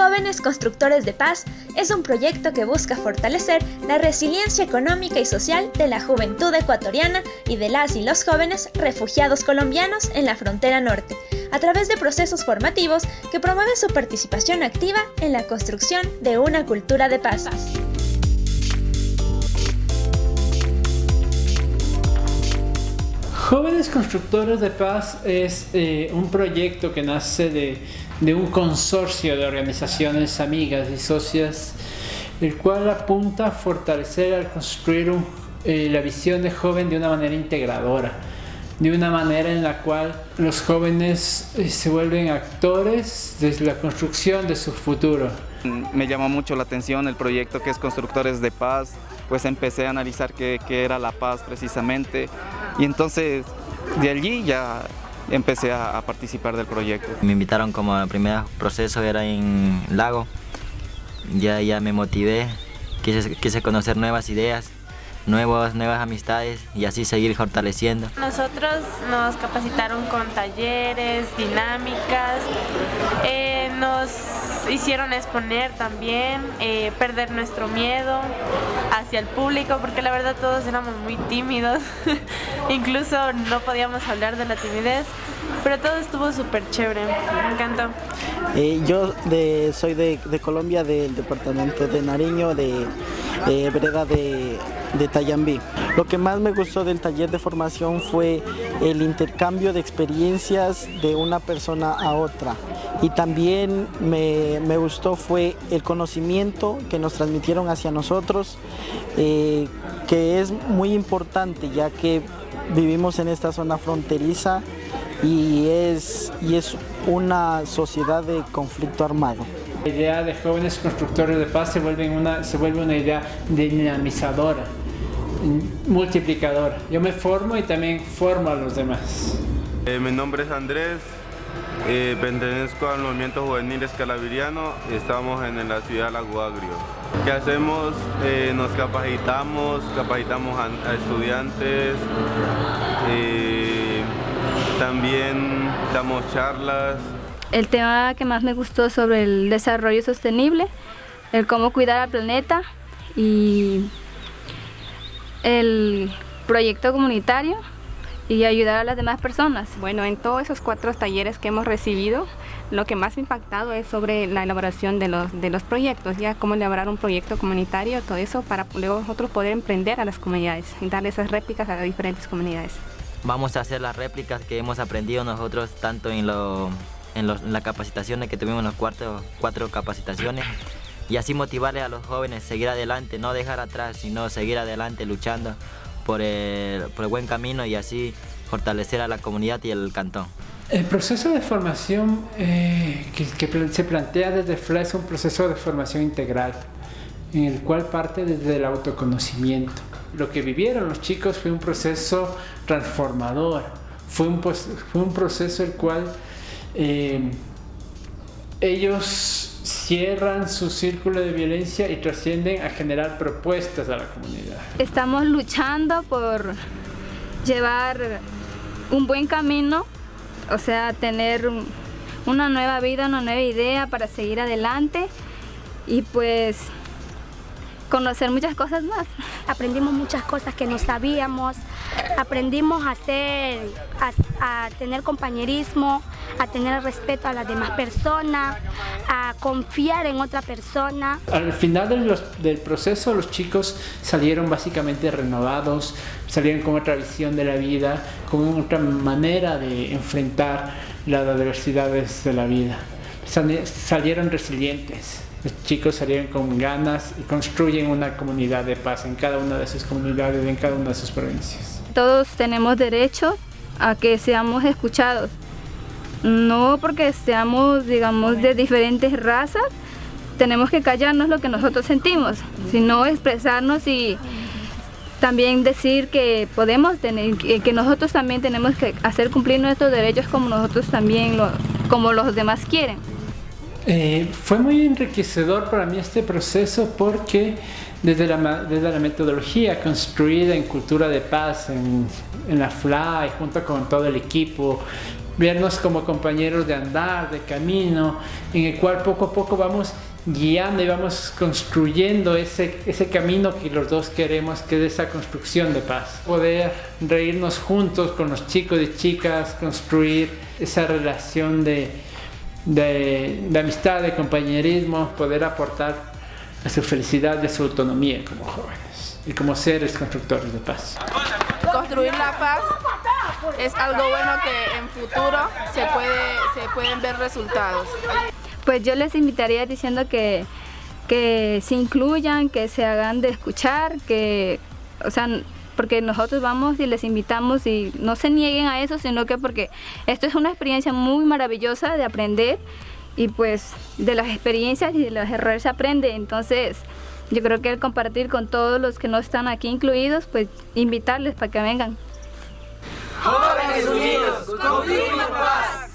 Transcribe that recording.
Jóvenes Constructores de Paz es un proyecto que busca fortalecer la resiliencia económica y social de la juventud ecuatoriana y de las y los jóvenes refugiados colombianos en la frontera norte, a través de procesos formativos que promueven su participación activa en la construcción de una cultura de paz. Jóvenes Constructores de Paz es eh, un proyecto que nace de de un consorcio de organizaciones amigas y socias, el cual apunta a fortalecer al construir eh, la visión de joven de una manera integradora, de una manera en la cual los jóvenes eh, se vuelven actores desde la construcción de su futuro. Me llamó mucho la atención el proyecto que es Constructores de Paz, pues empecé a analizar qué, qué era la paz precisamente y entonces de allí ya empecé a, participar del proyecto. Me invitaron como el primer proceso era en Lago, ya, ya me motivé, quise, quise conocer nuevas ideas, nuevas, nuevas amistades y así seguir fortaleciendo. Nosotros nos capacitaron con talleres, dinámicas, eh, nos hicieron exponer también, eh, perder nuestro miedo hacia el público, porque la verdad todos éramos muy tímidos, incluso no podíamos hablar de la timidez, pero todo estuvo súper chévere, me encantó. Eh, yo soy de, Colombia, del departamento de Nariño, de, de Vereda de de Tayambí. Lo que más me gustó del taller de formación fue el intercambio de experiencias de una persona a otra y también me, gustó fue el conocimiento que nos transmitieron hacia nosotros eh, que es muy importante ya que vivimos en esta zona fronteriza y es, y es una sociedad de conflicto armado. La idea de jóvenes constructores de paz se vuelve una, se vuelve una idea dinamizadora multiplicador. Yo me formo y también formo a los demás. Eh, mi nombre es Andrés, eh, pertenezco al movimiento juvenil escalaviriano estamos en la ciudad de Lago Agrio. ¿Qué hacemos? Eh, nos capacitamos, capacitamos a, estudiantes, también damos charlas. El tema que más me gustó sobre el desarrollo sostenible, el cómo cuidar al planeta y el proyecto comunitario y ayudar a las demás personas. Bueno, en todos esos cuatro talleres que hemos recibido, lo que más ha impactado es sobre la elaboración de los, de los proyectos, ya cómo elaborar un proyecto comunitario, todo eso para luego nosotros poder emprender a las comunidades y darle esas réplicas a las diferentes comunidades. Vamos a hacer las réplicas que hemos aprendido nosotros tanto en, lo, en, las capacitaciones que tuvimos en las cuatro, cuatro capacitaciones y así motivarle a los jóvenes a seguir adelante, no dejar atrás, sino seguir adelante luchando por el, buen camino y así fortalecer a la comunidad y el cantón. El proceso de formación eh, que, se plantea desde FLA es un proceso de formación integral, en el cual parte desde el autoconocimiento. Lo que vivieron los chicos fue un proceso transformador, fue un, fue un proceso el cual eh, ellos cierran su círculo de violencia y trascienden a generar propuestas a la comunidad. Estamos luchando por llevar un buen camino, o sea, tener una nueva vida, una nueva idea para seguir adelante y pues conocer muchas cosas más. Aprendimos muchas cosas que no sabíamos, aprendimos a, hacer, a, tener compañerismo, a tener respeto a las demás personas, a confiar en otra persona. Al final del, del proceso los chicos salieron básicamente renovados, salieron con otra visión de la vida, con otra manera de enfrentar las adversidades de la vida. Salieron resilientes. Los chicos salieron con ganas y construyen una comunidad de paz en cada una de sus comunidades, en cada una de sus provincias. Todos tenemos derecho a que seamos escuchados. No porque seamos, digamos, de diferentes razas, tenemos que callarnos lo que nosotros sentimos, sino expresarnos y también decir que podemos tener, que nosotros también tenemos que hacer cumplir nuestros derechos como nosotros también, como los demás quieren. Eh, fue muy enriquecedor para mí este proceso porque desde la, metodología construida en cultura de paz, en, la FLA junto con todo el equipo, vernos como compañeros de andar, de camino, en el cual poco a poco vamos guiando y vamos construyendo ese, ese camino que los dos queremos, que es esa construcción de paz. Poder reírnos juntos con los chicos y chicas, construir esa relación de, de, de amistad, de compañerismo, poder aportar a su felicidad y a su autonomía como jóvenes y como seres constructores de paz. Construir la paz es algo bueno que en futuro se, puede, se pueden ver resultados. Pues yo les invitaría diciendo que, que se incluyan, que se hagan de escuchar, que, o sea, porque nosotros vamos y les invitamos y no se nieguen a eso, sino que porque esto es una experiencia muy maravillosa de aprender y pues de las experiencias y de los errores se aprende, entonces yo creo que el compartir con todos los que no están aquí incluidos, pues invitarles para que vengan. Jóvenes Unidos, paz.